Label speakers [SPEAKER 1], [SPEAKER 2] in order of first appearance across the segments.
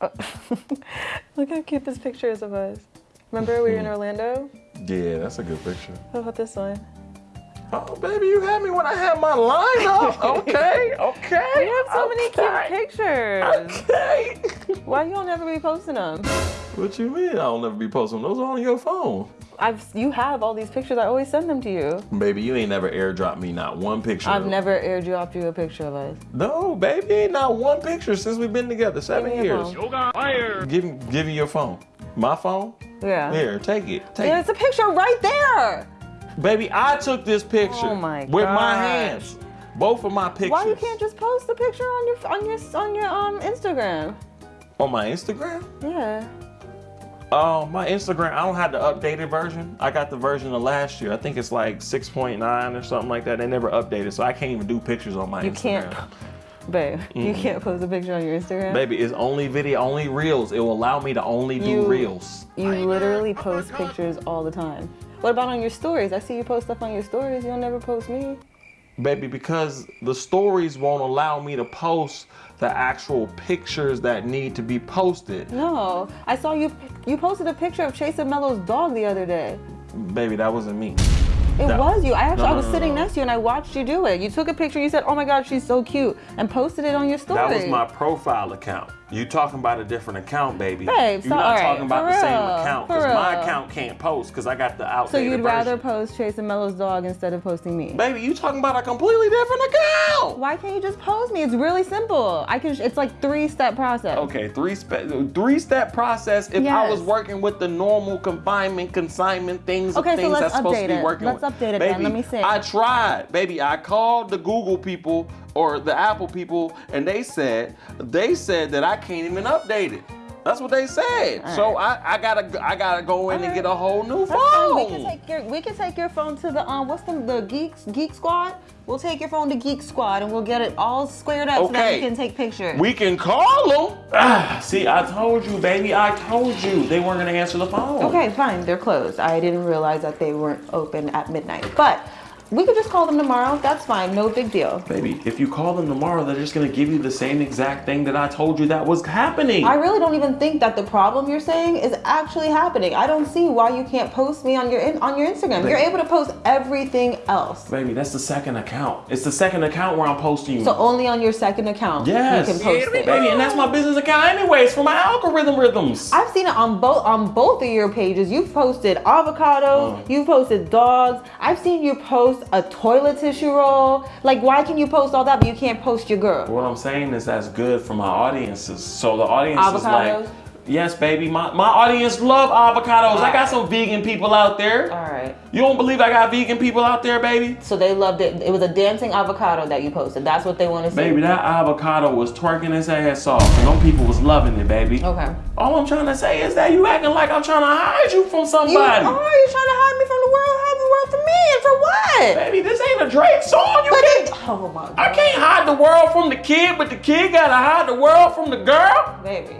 [SPEAKER 1] Look how cute this picture is of us. Remember we were in Orlando?
[SPEAKER 2] Yeah, that's a good picture.
[SPEAKER 1] How about this one?
[SPEAKER 2] Oh, baby, you had me when I had my line up. Okay, okay.
[SPEAKER 1] We have so many cute pictures.
[SPEAKER 2] Okay.
[SPEAKER 1] Why you don't ever be posting them?
[SPEAKER 2] what you mean? I'll never be posting those are on your phone.
[SPEAKER 1] I've you have all these pictures. I always send them to you.
[SPEAKER 2] Baby, you ain't never airdropped me not one picture.
[SPEAKER 1] I've never airdropped you a picture of us.
[SPEAKER 2] No, baby, ain't not one picture since we've been together. Seven
[SPEAKER 1] Give me your
[SPEAKER 2] years.
[SPEAKER 1] phone.
[SPEAKER 2] Give, give me your phone. My phone?
[SPEAKER 1] Yeah.
[SPEAKER 2] Here, take it. Take
[SPEAKER 1] There's a picture right there.
[SPEAKER 2] Baby, I took this picture
[SPEAKER 1] Oh my
[SPEAKER 2] with my hands. Both of my pictures.
[SPEAKER 1] Why you can't just post the picture on your on your on your um Instagram?
[SPEAKER 2] On my Instagram?
[SPEAKER 1] Yeah.
[SPEAKER 2] Um, my Instagram, I don't have the updated version. I got the version of last year. I think it's like 6.9 or something like that. They never updated, so I can't even do pictures on my
[SPEAKER 1] You
[SPEAKER 2] Instagram.
[SPEAKER 1] can't, babe. You can't post a picture on your Instagram.
[SPEAKER 2] Baby, it's only video, only reels. It will allow me to only do
[SPEAKER 1] You-
[SPEAKER 2] reels.
[SPEAKER 1] You literally post pictures all the time. What about on your stories? I see you post stuff on your stories. You'll never post me.
[SPEAKER 2] Baby, because the stories won't allow me to post the actual pictures that need to be posted.
[SPEAKER 1] No, I saw you. You posted a picture of Chase and Mello's dog the other day.
[SPEAKER 2] Baby, that wasn't me.
[SPEAKER 1] It
[SPEAKER 2] That-
[SPEAKER 1] was you. I actually
[SPEAKER 2] No,
[SPEAKER 1] I
[SPEAKER 2] no,
[SPEAKER 1] was
[SPEAKER 2] no,
[SPEAKER 1] sitting
[SPEAKER 2] no.
[SPEAKER 1] next to you and I watched you do it. You took a picture. You said, "Oh my God, she's so cute," and posted it on your story.
[SPEAKER 2] That was my profile account. You talking about a different account, baby.
[SPEAKER 1] Babe,
[SPEAKER 2] You're
[SPEAKER 1] so-
[SPEAKER 2] not
[SPEAKER 1] alright,
[SPEAKER 2] talking about the same
[SPEAKER 1] real,
[SPEAKER 2] account
[SPEAKER 1] for
[SPEAKER 2] because my account can't post because I got the
[SPEAKER 1] outside.
[SPEAKER 2] So
[SPEAKER 1] you'd rather post Chase and Mello's dog instead of posting me?
[SPEAKER 2] Baby, you talking about a completely different account.
[SPEAKER 1] Why can't you just post me? It's really simple. I can. It's like three step process.
[SPEAKER 2] Okay, three step three step process. If I was working with the normal confinement, consignment things,
[SPEAKER 1] Okay, so
[SPEAKER 2] things
[SPEAKER 1] let's
[SPEAKER 2] that's supposed to
[SPEAKER 1] update
[SPEAKER 2] be
[SPEAKER 1] it.
[SPEAKER 2] working
[SPEAKER 1] Let's
[SPEAKER 2] with.
[SPEAKER 1] update it
[SPEAKER 2] baby,
[SPEAKER 1] then. Let me see.
[SPEAKER 2] I tried, baby. I called the Google people or the Apple people, and they said they said that I can't even update it. That's what they said. So I, I gotta I gotta go in and get a whole new
[SPEAKER 1] That's fine. We can
[SPEAKER 2] phone.
[SPEAKER 1] take your we can take your phone to the um what's the the geeks geek squad. We'll take your phone to Geek Squad and we'll get it all squared up so that
[SPEAKER 2] Okay.
[SPEAKER 1] we can take pictures.
[SPEAKER 2] We can call them. Ah, see, I told you, baby. I told you they weren't gonna answer the phone.
[SPEAKER 1] okay, fine. They're closed. I didn't realize that they weren't open at midnight. But we could just call them tomorrow. That's fine. No big deal.
[SPEAKER 2] Baby, if you call them tomorrow, they're just gonna give you the same exact thing that I told you that was happening.
[SPEAKER 1] I really don't even think that the problem you're saying is actually happening. I don't see why you can't post me on your in, on your Instagram. You're able to post everything else.
[SPEAKER 2] Baby, that's the second account. It's the second account where I'm posting you.
[SPEAKER 1] So only on your second account
[SPEAKER 2] yes,
[SPEAKER 1] you can post it.
[SPEAKER 2] baby, and that's my business account anyways for my algorithm rhythms.
[SPEAKER 1] I've seen it on both on both of your pages. You've posted avocados,
[SPEAKER 2] Mm.
[SPEAKER 1] you've posted dogs. I've seen you post a toilet tissue roll. Like, why can you post all that, but you can't post your girl?
[SPEAKER 2] what I'm saying is that's good for my audiences. So the audience is like, yes, baby, my, my audience love avocados. I got some vegan people out there.
[SPEAKER 1] All right.
[SPEAKER 2] You don't believe I got vegan people out there, baby?
[SPEAKER 1] So they loved it. It was a dancing avocado that you posted. That's what they want to see.
[SPEAKER 2] Baby, that avocado was twerking his ass off, and them people was loving it, baby.
[SPEAKER 1] Okay.
[SPEAKER 2] All I'm trying to say is that you acting like I'm trying to hide you from
[SPEAKER 1] You
[SPEAKER 2] somebody.
[SPEAKER 1] are you trying to hide me from the world? Hide the world from me, and for what?
[SPEAKER 2] Baby, this ain't a Drake song. You
[SPEAKER 1] But
[SPEAKER 2] can't.
[SPEAKER 1] it, oh my god.
[SPEAKER 2] I can't hide the world from the kid, but the kid gotta hide the world from the girl.
[SPEAKER 1] Baby,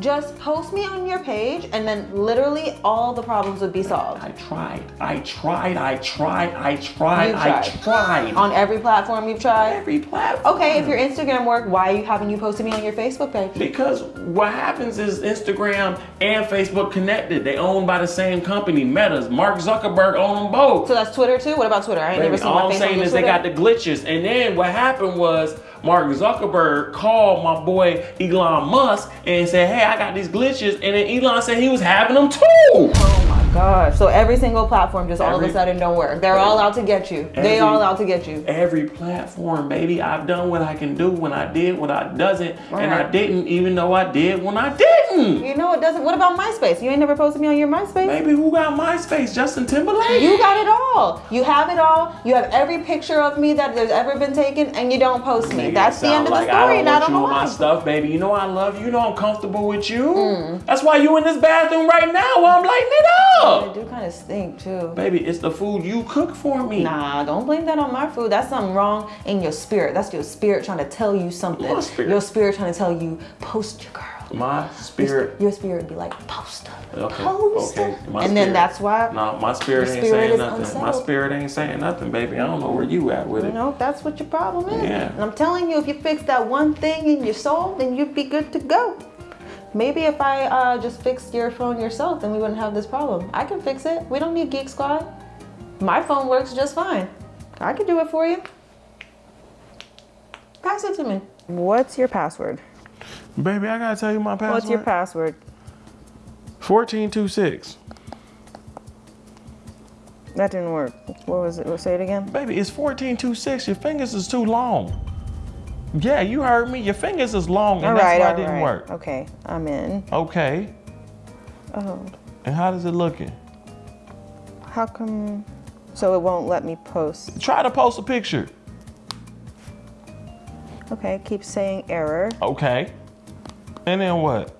[SPEAKER 1] just post me on your page, and then literally all the problems would be solved.
[SPEAKER 2] I tried. I tried. I tried. I tried. I
[SPEAKER 1] tried.
[SPEAKER 2] tried.
[SPEAKER 1] On every platform you've tried.
[SPEAKER 2] every platform.
[SPEAKER 1] Okay, if your Instagram worked, why haven't you posted me on your Facebook page?
[SPEAKER 2] Because what happens is Instagram and Facebook connected. They owned by the same company, Meta's. Mark Zuckerberg own them both.
[SPEAKER 1] So that's Twitter too. What about Twitter? I ain't
[SPEAKER 2] Baby,
[SPEAKER 1] never seen
[SPEAKER 2] all
[SPEAKER 1] my
[SPEAKER 2] I'm
[SPEAKER 1] face on
[SPEAKER 2] saying is they got the glitches. And then what happened was Mark Zuckerberg called my boy Elon Musk and said, hey, I got these glitches. And then Elon said he was having them too.
[SPEAKER 1] Oh my gosh! So every single platform just all of a sudden don't work. They're all out to get you. they all out to get you.
[SPEAKER 2] Every platform, baby. I've done what I can do when I did what I doesn't. And I didn't even though I did when I didn't.
[SPEAKER 1] You know it doesn't. What about MySpace? You ain't never posted me on your MySpace.
[SPEAKER 2] Baby, who got MySpace? Justin Timberlake?
[SPEAKER 1] You got it all. You have it all. You have every picture of me that there's ever been taken, and you don't post me.
[SPEAKER 2] Nigga,
[SPEAKER 1] That's the end of the
[SPEAKER 2] like
[SPEAKER 1] story,
[SPEAKER 2] I don't
[SPEAKER 1] I
[SPEAKER 2] want
[SPEAKER 1] don't
[SPEAKER 2] you
[SPEAKER 1] know
[SPEAKER 2] my stuff, baby. You know I love you. You know I'm comfortable with you.
[SPEAKER 1] Mm.
[SPEAKER 2] That's why you in this bathroom right now while I'm lighting it up.
[SPEAKER 1] do kind of stink too.
[SPEAKER 2] Baby, it's the food you cook for me.
[SPEAKER 1] Nah, don't blame that on my food. That's something wrong in your spirit. That's your spirit trying to tell you something. Your spirit trying to tell you, post your girl.
[SPEAKER 2] My spirit.
[SPEAKER 1] Your spirit would be like, post her.
[SPEAKER 2] Okay.
[SPEAKER 1] Post
[SPEAKER 2] Okay. My
[SPEAKER 1] and then that's why,
[SPEAKER 2] No, my spirit
[SPEAKER 1] Your
[SPEAKER 2] ain't
[SPEAKER 1] spirit
[SPEAKER 2] saying nothing. My spirit ain't saying nothing, baby. I don't know where you at with
[SPEAKER 1] you
[SPEAKER 2] it.
[SPEAKER 1] know, that's what your problem is.
[SPEAKER 2] Yeah.
[SPEAKER 1] And I'm telling you, if you fix that one thing in your soul, then you'd be good to go. Maybe if I uh, just fixed your phone yourself, then we wouldn't have this problem. I can fix it. We don't need Geek Squad. My phone works just fine. I can do it for you. Pass it to me. What's your password?
[SPEAKER 2] Baby, I gotta tell you my password.
[SPEAKER 1] What's your password?
[SPEAKER 2] 1426.
[SPEAKER 1] That didn't work. What was it? Say it again.
[SPEAKER 2] Baby, it's 1426. Your fingers is too long. Yeah, you heard me. Your fingers is long, and
[SPEAKER 1] All
[SPEAKER 2] that's
[SPEAKER 1] right,
[SPEAKER 2] why it didn't
[SPEAKER 1] right.
[SPEAKER 2] work.
[SPEAKER 1] Okay, I'm in.
[SPEAKER 2] Okay.
[SPEAKER 1] Oh,
[SPEAKER 2] And how does it looking?
[SPEAKER 1] how come? So it won't let me post.
[SPEAKER 2] Try to post a picture.
[SPEAKER 1] Okay, keep saying error.
[SPEAKER 2] Okay. And then what?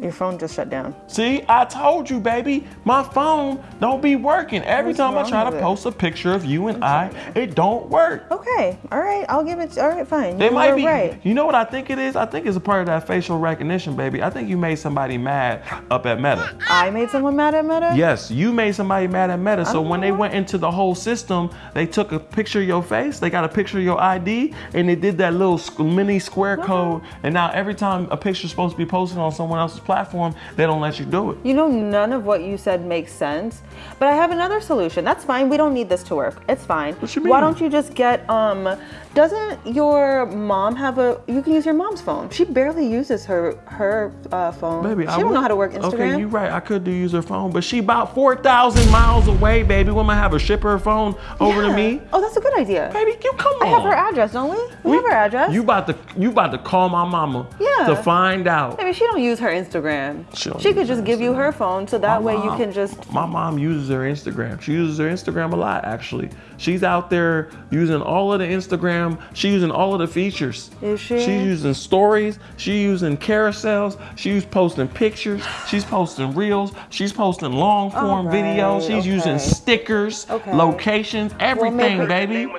[SPEAKER 1] Your phone just shut down.
[SPEAKER 2] See, I told you, baby, my phone don't be working. Every
[SPEAKER 1] What's
[SPEAKER 2] time I try to
[SPEAKER 1] it?
[SPEAKER 2] post a picture of you and I, it don't work.
[SPEAKER 1] Okay, all right, I'll give it. All right, fine. You
[SPEAKER 2] might be.
[SPEAKER 1] right.
[SPEAKER 2] You know what I think it is? I think it's a part of that facial recognition, baby. I think you made somebody mad up at Meta.
[SPEAKER 1] I made someone mad at Meta.
[SPEAKER 2] Yes, you made somebody mad at Meta. So when they
[SPEAKER 1] Oh.
[SPEAKER 2] went into the whole system, they took a picture of your face, they got a picture of your ID, and they did that little mini square uh-huh. code. And now every time a picture's supposed to be posted on someone else's platform, they don't let you do it.
[SPEAKER 1] You know, none of what you said makes sense. But I have another solution. That's fine. We don't need this to work. It's fine.
[SPEAKER 2] What you mean?
[SPEAKER 1] Why don't you just get um? Doesn't your mom have a? You can use your mom's phone. She barely uses her her uh, phone.
[SPEAKER 2] Baby,
[SPEAKER 1] she
[SPEAKER 2] I
[SPEAKER 1] don't
[SPEAKER 2] would-
[SPEAKER 1] know how to work Instagram.
[SPEAKER 2] Okay, you're right. I could do use her phone, but she about 4,000 miles away, baby. When I have her ship her phone over to me?
[SPEAKER 1] Oh, that's a good idea.
[SPEAKER 2] Baby, you come on.
[SPEAKER 1] I have her address, don't we? We, have her address.
[SPEAKER 2] You about to you about to call my mama
[SPEAKER 1] Yeah.
[SPEAKER 2] to find out.
[SPEAKER 1] Maybe she don't use her Instagram.
[SPEAKER 2] She
[SPEAKER 1] She could just
[SPEAKER 2] her
[SPEAKER 1] give you her phone, so that
[SPEAKER 2] My
[SPEAKER 1] way you can just.
[SPEAKER 2] My mom uses her Instagram. She uses her Instagram a lot, actually. She's out there using all of the Instagram. She's using all of the features.
[SPEAKER 1] Is she?
[SPEAKER 2] She's using stories. She's using carousels. She's posting pictures. She's posting reels. She's posting long form
[SPEAKER 1] All right,
[SPEAKER 2] videos. She's using stickers,
[SPEAKER 1] Okay.
[SPEAKER 2] locations, everything,
[SPEAKER 1] maybe-
[SPEAKER 2] baby.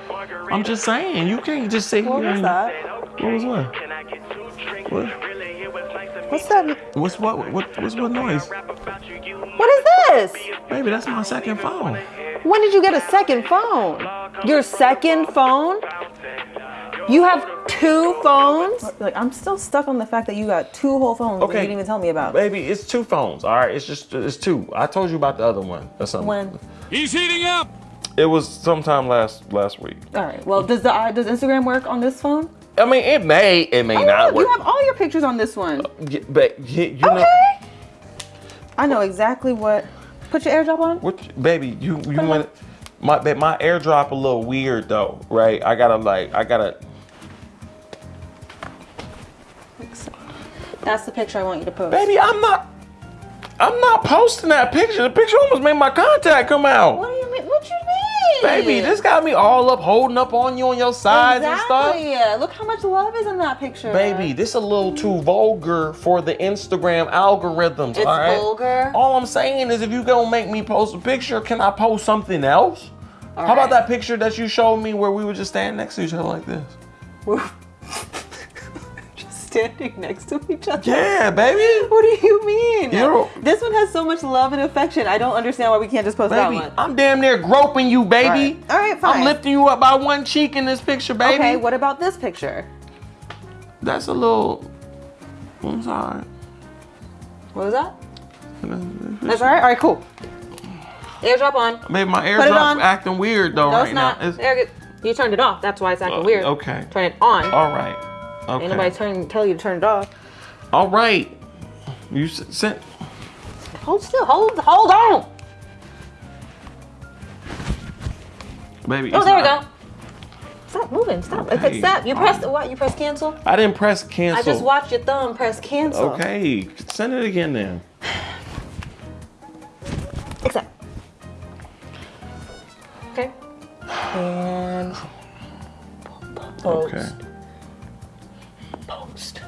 [SPEAKER 2] I'm just saying, you can't just sit
[SPEAKER 1] What
[SPEAKER 2] here
[SPEAKER 1] was that?
[SPEAKER 2] What was what?
[SPEAKER 1] What's that?
[SPEAKER 2] What's what? What? What's what noise?
[SPEAKER 1] What is this?
[SPEAKER 2] Baby, that's my second phone.
[SPEAKER 1] When did you get a second phone? Your second phone? You have two phones? Like I'm still stuck on the fact that you got two whole phones that you didn't even tell me about.
[SPEAKER 2] Baby, it's two phones. All right, it's just it's two. I told you about the other one or something.
[SPEAKER 1] When?
[SPEAKER 3] He's heating up.
[SPEAKER 2] It was sometime last last week.
[SPEAKER 1] All right. Well, does the uh, does Instagram work on this phone?
[SPEAKER 2] I mean, it may, it may
[SPEAKER 1] Oh,
[SPEAKER 2] not work.
[SPEAKER 1] you have all your pictures on this one.
[SPEAKER 2] Uh, yeah, but you, you know,
[SPEAKER 1] Okay. I know exactly what. Put your AirDrop on.
[SPEAKER 2] what, baby, you you want my my AirDrop a little weird though, right? I gotta like, I gotta.
[SPEAKER 1] That's the picture I want you to post.
[SPEAKER 2] Baby, I'm not. I'm not posting that picture. The picture almost made my contact come out.
[SPEAKER 1] What do you mean? What you mean?
[SPEAKER 2] Baby, this got me all up, holding up on you on your sides and stuff.
[SPEAKER 1] Exactly. Look how much love is in that picture.
[SPEAKER 2] Baby, this is a little too vulgar for the Instagram algorithms.
[SPEAKER 1] It's
[SPEAKER 2] all right?
[SPEAKER 1] vulgar?
[SPEAKER 2] All I'm saying is, if you gonna make me post a picture, can I post something else? How about that picture that you showed me where we were just standing next to each other like this?
[SPEAKER 1] standing next to each other.
[SPEAKER 2] Yeah, baby.
[SPEAKER 1] What do you mean?
[SPEAKER 2] You don't-
[SPEAKER 1] this one has so much love and affection. I don't understand why we can't just post that one.
[SPEAKER 2] I'm damn near groping you, baby.
[SPEAKER 1] All right. All right, fine.
[SPEAKER 2] I'm lifting you up by one cheek in this picture, baby.
[SPEAKER 1] Okay, what about this picture?
[SPEAKER 2] That's a little. I'm sorry.
[SPEAKER 1] What was that? That's all right. All right, cool. AirDrop on.
[SPEAKER 2] Maybe my
[SPEAKER 1] Put it on.
[SPEAKER 2] airdrop acting weird though
[SPEAKER 1] No,
[SPEAKER 2] right
[SPEAKER 1] it's not.
[SPEAKER 2] now. It's-.
[SPEAKER 1] You turned it off. That's why it's acting
[SPEAKER 2] Uh,
[SPEAKER 1] weird.
[SPEAKER 2] okay.
[SPEAKER 1] Turn it on.
[SPEAKER 2] all right. Okay.
[SPEAKER 1] Ain't nobody turn, tell you to turn it off.
[SPEAKER 2] All right. You sent.
[SPEAKER 1] Hold still. Hold. Hold on.
[SPEAKER 2] Baby.
[SPEAKER 1] Oh, there we go. Stop moving. Stop.
[SPEAKER 2] Okay.
[SPEAKER 1] Okay. Stop. You pressed what? You pressed cancel.
[SPEAKER 2] I didn't press cancel.
[SPEAKER 1] I just watched your thumb press cancel.
[SPEAKER 2] Okay, send it again then.
[SPEAKER 1] Accept. Okay. And.
[SPEAKER 2] Okay.
[SPEAKER 1] Post.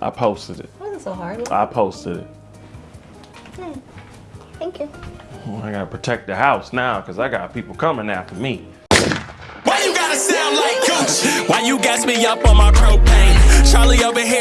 [SPEAKER 2] I posted it.
[SPEAKER 1] Wasn't so hard.
[SPEAKER 2] I posted it. Hmm.
[SPEAKER 1] Thank you.
[SPEAKER 2] Well, I gotta protect the house now because I got people coming after me.
[SPEAKER 3] Why you gotta sound like Gucci? Why you gas me up on my propane? Charlie over here.